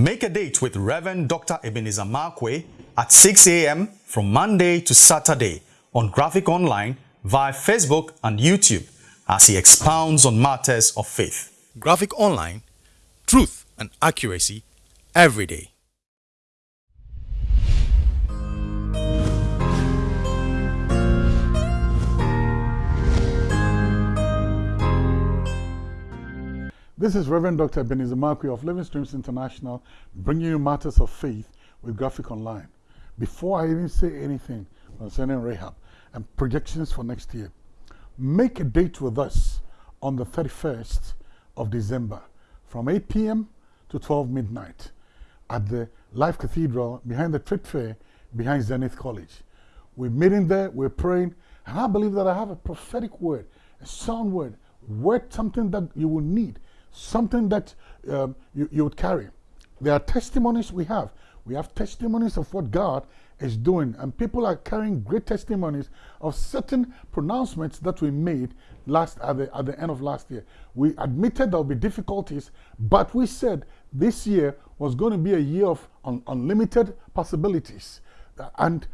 Make a date with Reverend Dr. Ebenezer Markwei at 6 a.m. from Monday to Saturday on Graphic Online via Facebook and YouTube as he expounds on matters of faith. Graphic Online, truth and accuracy every day. This is Reverend Dr. Ebenezer Markwei of Living Streams International bringing you matters of faith with Graphic Online. Before I even say anything concerning Rahab and projections for next year, make a date with us on the 31st of December from 8 p.m. to 12 midnight at the Life Cathedral behind the Trade Fair behind Zenith College. We're meeting there, we're praying, and I believe that I have a prophetic word, a sound word, word something that you will need something that um, you, you would carry. There are testimonies we have. We have testimonies of what God is doing, and people are carrying great testimonies of certain pronouncements that we made last at the, at the end of last year. We admitted there will be difficulties, but we said this year was going to be a year of un unlimited possibilities. And,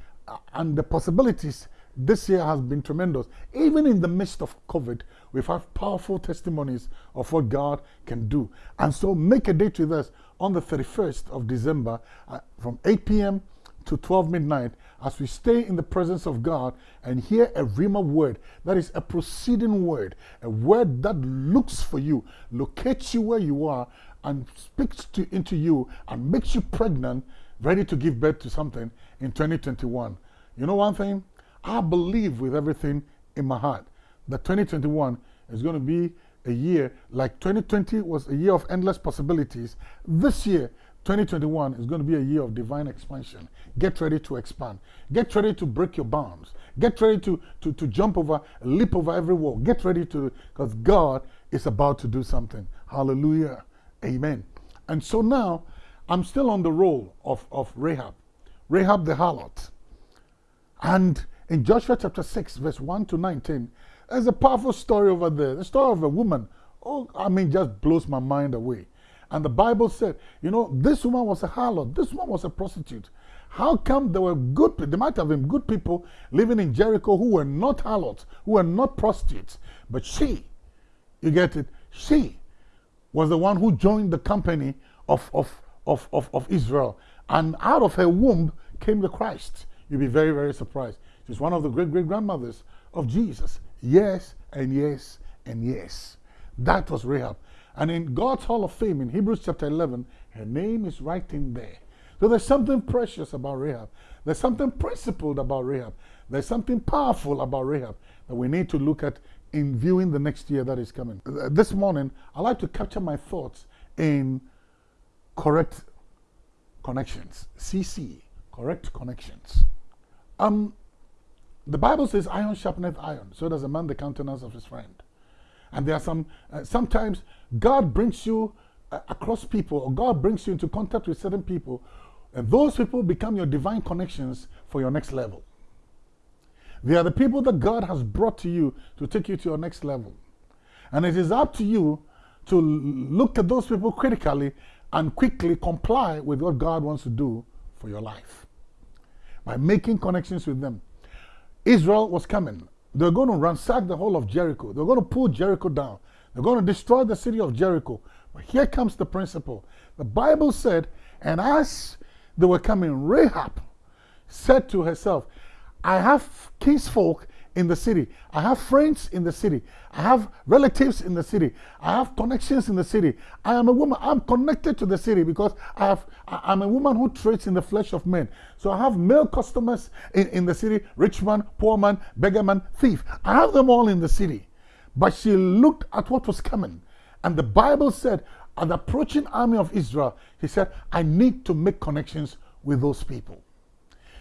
and the possibilities this year has been tremendous. Even in the midst of COVID, we've had powerful testimonies of what God can do. And so make a date with us on the 31st of December uh, from 8 p.m. to 12 midnight as we stay in the presence of God and hear a Rhema word that is a proceeding word, a word that looks for you, locates you where you are, and speaks to, into you and makes you pregnant, ready to give birth to something in 2021. You know one thing? I believe with everything in my heart that 2021 is going to be a year like 2020 was a year of endless possibilities. This year, 2021 is going to be a year of divine expansion. Get ready to expand. Get ready to break your bounds. Get ready to, to, to jump over, leap over every wall. Get ready to, because God is about to do something. Hallelujah. Amen. And so now, I'm still on the role of, of Rahab, Rahab the harlot. And in Joshua chapter 6, verse 1 to 19, there's a powerful story over there. The story of a woman. Oh, I mean, just blows my mind away. And the Bible said, you know, this woman was a harlot. This woman was a prostitute. How come there were good people, there might have been good people living in Jericho who were not harlots, who were not prostitutes. But she, you get it, she was the one who joined the company of, of, of, of, of Israel. And out of her womb came the Christ. You'll be very, very surprised. She's one of the great great grandmothers of Jesus. Yes, and yes, and yes. That was Rahab. And in God's Hall of Fame in Hebrews chapter 11, her name is right in there. So there's something precious about Rahab. There's something principled about Rahab. There's something powerful about Rahab that we need to look at in viewing the next year that is coming. Uh, this morning, I like to capture my thoughts in correct connections. CC, correct connections. Um, the Bible says, iron sharpeneth iron, so does a man the countenance of his friend. And there are some, uh, sometimes God brings you uh, across people, or God brings you into contact with certain people, and those people become your divine connections for your next level. They are the people that God has brought to you to take you to your next level. And it is up to you to look at those people critically and quickly comply with what God wants to do for your life by making connections with them. Israel was coming. They're going to ransack the whole of Jericho. They're going to pull Jericho down. They're going to destroy the city of Jericho. But here comes the principle. The Bible said, and as they were coming, Rahab said to herself, I have kinsfolk in the city. I have friends in the city. I have relatives in the city. I have connections in the city. I am a woman. I'm connected to the city because I have, I'm a woman who trades in the flesh of men. So I have male customers in, in the city, rich man, poor man, beggar man, thief. I have them all in the city. But she looked at what was coming. And the Bible said, at the approaching army of Israel, he said, I need to make connections with those people.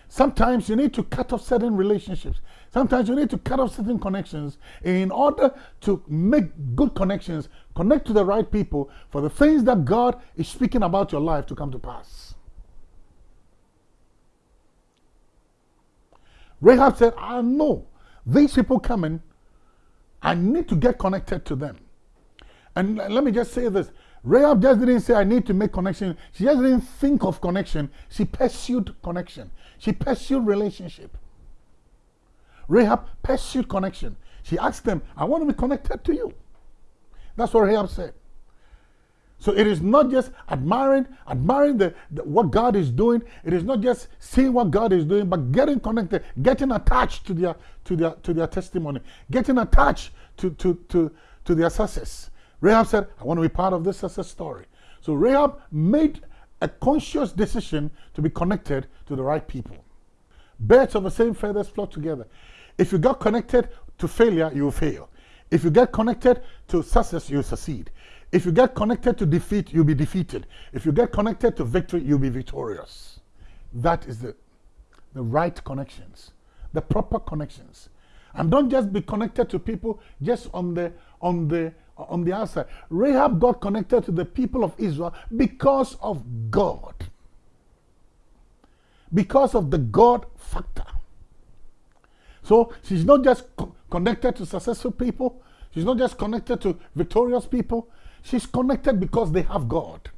Sometimes you need to cut off certain relationships. Sometimes you need to cut off certain connections in order to make good connections, connect to the right people for the things that God is speaking about your life to come to pass. Rahab said, I know these people coming, I need to get connected to them. And let me just say this Rahab just didn't say, I need to make connection. She just didn't think of connection. She pursued connection. She pursued relationship. Rahab pursued connection. She asked them, I want to be connected to you. That's what Rahab said. So it is not just admiring, admiring the, the, what God is doing. It is not just seeing what God is doing, but getting connected, getting attached to their to their to their testimony, getting attached to to to, to their success. Rahab said, I want to be part of this success story. So Rahab made a conscious decision to be connected to the right people. Birds of the same feathers flock together. If you got connected to failure, you will fail. If you get connected to success, you succeed. If you get connected to defeat, you'll be defeated. If you get connected to victory, you'll be victorious. That is the, the right connections, the proper connections. And don't just be connected to people just on the on the on the outside. Rahab got connected to the people of Israel because of God. Because of the God factor. So she's not just co connected to successful people. She's not just connected to victorious people. She's connected because they have God.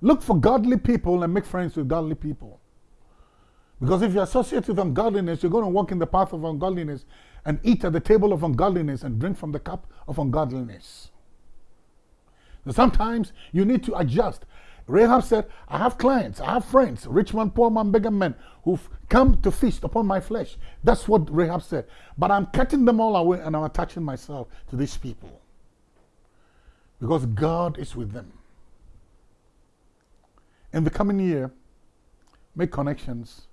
Look for godly people and make friends with godly people. Because if you associate with ungodliness, you're going to walk in the path of ungodliness and eat at the table of ungodliness and drink from the cup of ungodliness. So sometimes you need to adjust. Rahab said, I have clients, I have friends, rich man, poor man, beggar men, who've come to feast upon my flesh. That's what Rahab said. But I'm cutting them all away and I'm attaching myself to these people. Because God is with them. In the coming year, make connections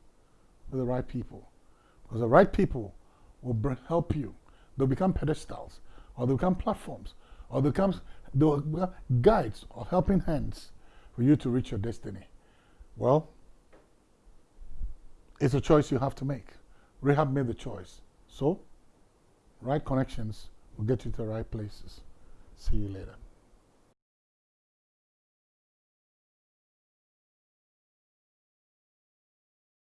with the right people. Because the right people will help you. They'll become pedestals, or they'll become platforms, or they'll become, they'll become guides or helping hands for you to reach your destiny. Well, it's a choice you have to make. Rahab made the choice. So, right connections will get you to the right places. See you later.